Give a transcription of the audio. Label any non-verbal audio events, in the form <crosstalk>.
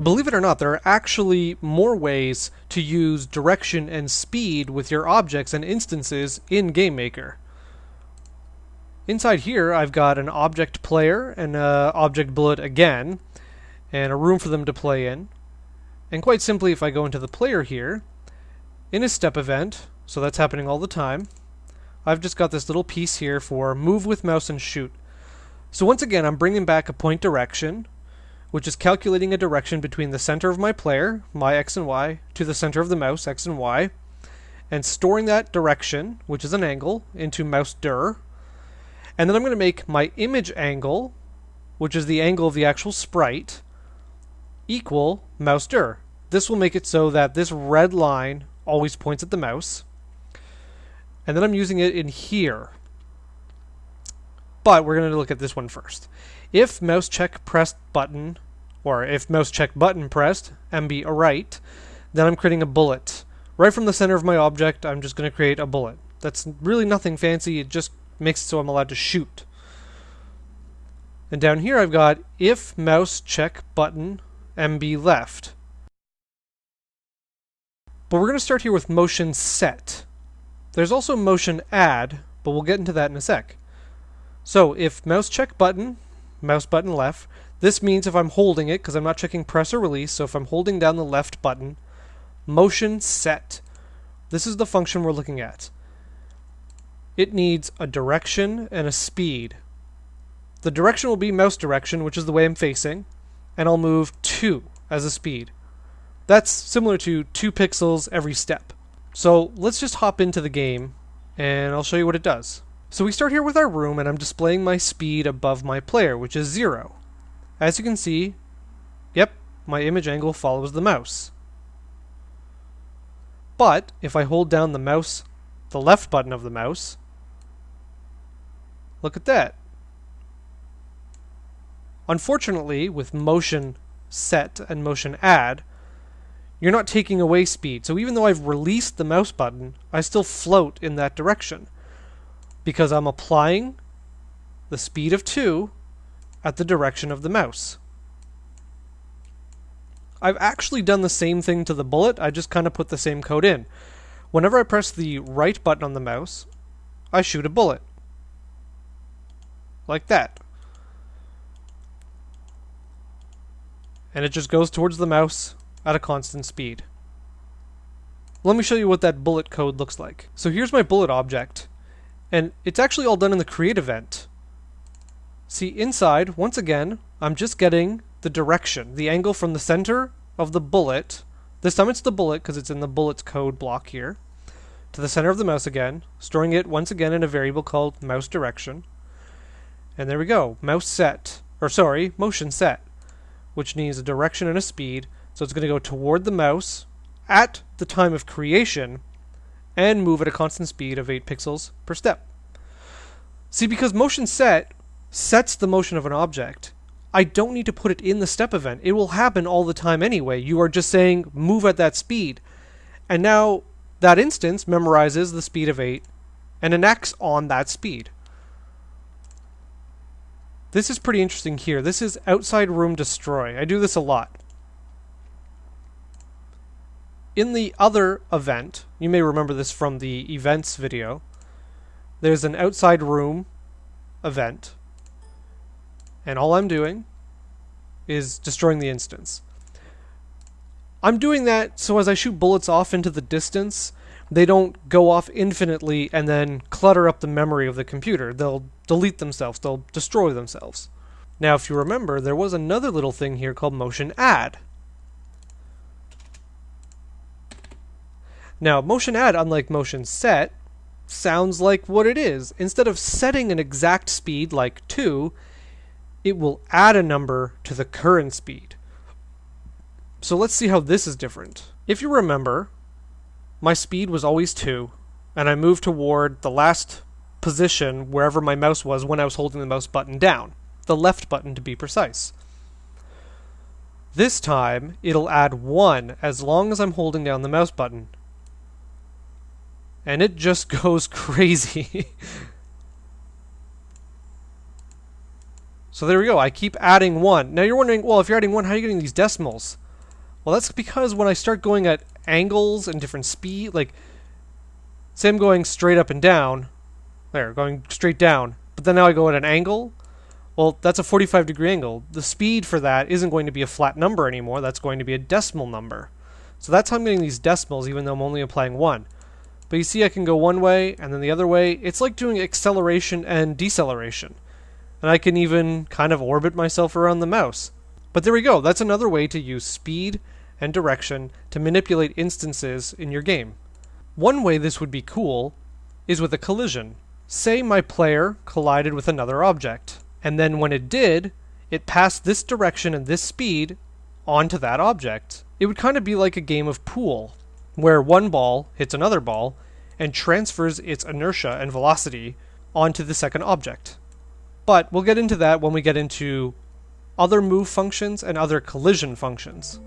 Believe it or not, there are actually more ways to use direction and speed with your objects and instances in GameMaker. Inside here, I've got an object player and an object bullet again, and a room for them to play in. And quite simply, if I go into the player here, in a step event, so that's happening all the time, I've just got this little piece here for move with mouse and shoot. So once again, I'm bringing back a point direction, which is calculating a direction between the center of my player, my x and y, to the center of the mouse, x and y, and storing that direction, which is an angle, into mouse dir. And then I'm going to make my image angle, which is the angle of the actual sprite, equal mouse dir. This will make it so that this red line always points at the mouse. And then I'm using it in here. But we're going to look at this one first. If mouse check pressed button, or if mouse check button pressed, MB right, then I'm creating a bullet. Right from the center of my object, I'm just going to create a bullet. That's really nothing fancy, it just makes it so I'm allowed to shoot. And down here I've got if mouse check button MB left. But we're going to start here with motion set. There's also motion add, but we'll get into that in a sec. So if mouse check button mouse button left. This means if I'm holding it, because I'm not checking press or release, so if I'm holding down the left button, motion set. This is the function we're looking at. It needs a direction and a speed. The direction will be mouse direction, which is the way I'm facing, and I'll move 2 as a speed. That's similar to 2 pixels every step. So let's just hop into the game, and I'll show you what it does. So we start here with our room and I'm displaying my speed above my player, which is zero. As you can see, yep, my image angle follows the mouse. But if I hold down the mouse, the left button of the mouse, look at that. Unfortunately, with motion set and motion add, you're not taking away speed. So even though I've released the mouse button, I still float in that direction because I'm applying the speed of 2 at the direction of the mouse. I've actually done the same thing to the bullet, I just kind of put the same code in. Whenever I press the right button on the mouse, I shoot a bullet. Like that. And it just goes towards the mouse at a constant speed. Let me show you what that bullet code looks like. So here's my bullet object. And it's actually all done in the create event. See, inside, once again, I'm just getting the direction, the angle from the center of the bullet. This time it's the bullet because it's in the bullets code block here. To the center of the mouse again, storing it once again in a variable called mouse direction. And there we go, mouse set, or sorry, motion set, which needs a direction and a speed. So it's going to go toward the mouse at the time of creation and move at a constant speed of 8 pixels per step. See, because motion set sets the motion of an object, I don't need to put it in the step event. It will happen all the time anyway. You are just saying move at that speed. And now that instance memorizes the speed of 8 and enacts on that speed. This is pretty interesting here. This is outside room destroy. I do this a lot. In the other event, you may remember this from the events video, there's an outside room event, and all I'm doing is destroying the instance. I'm doing that so as I shoot bullets off into the distance, they don't go off infinitely and then clutter up the memory of the computer. They'll delete themselves, they'll destroy themselves. Now, if you remember, there was another little thing here called motion add. Now, motion add, unlike motion set, sounds like what it is. Instead of setting an exact speed like 2, it will add a number to the current speed. So let's see how this is different. If you remember, my speed was always 2, and I moved toward the last position wherever my mouse was when I was holding the mouse button down, the left button to be precise. This time, it'll add 1 as long as I'm holding down the mouse button, and it just <laughs> goes crazy. <laughs> so there we go. I keep adding one. Now you're wondering, well, if you're adding one, how are you getting these decimals? Well, that's because when I start going at angles and different speed, like, say I'm going straight up and down, there, going straight down, but then now I go at an angle, well, that's a 45 degree angle. The speed for that isn't going to be a flat number anymore, that's going to be a decimal number. So that's how I'm getting these decimals, even though I'm only applying one. But you see I can go one way and then the other way. It's like doing acceleration and deceleration. And I can even kind of orbit myself around the mouse. But there we go, that's another way to use speed and direction to manipulate instances in your game. One way this would be cool is with a collision. Say my player collided with another object, and then when it did, it passed this direction and this speed onto that object. It would kind of be like a game of pool, where one ball hits another ball and transfers its inertia and velocity onto the second object. But we'll get into that when we get into other move functions and other collision functions.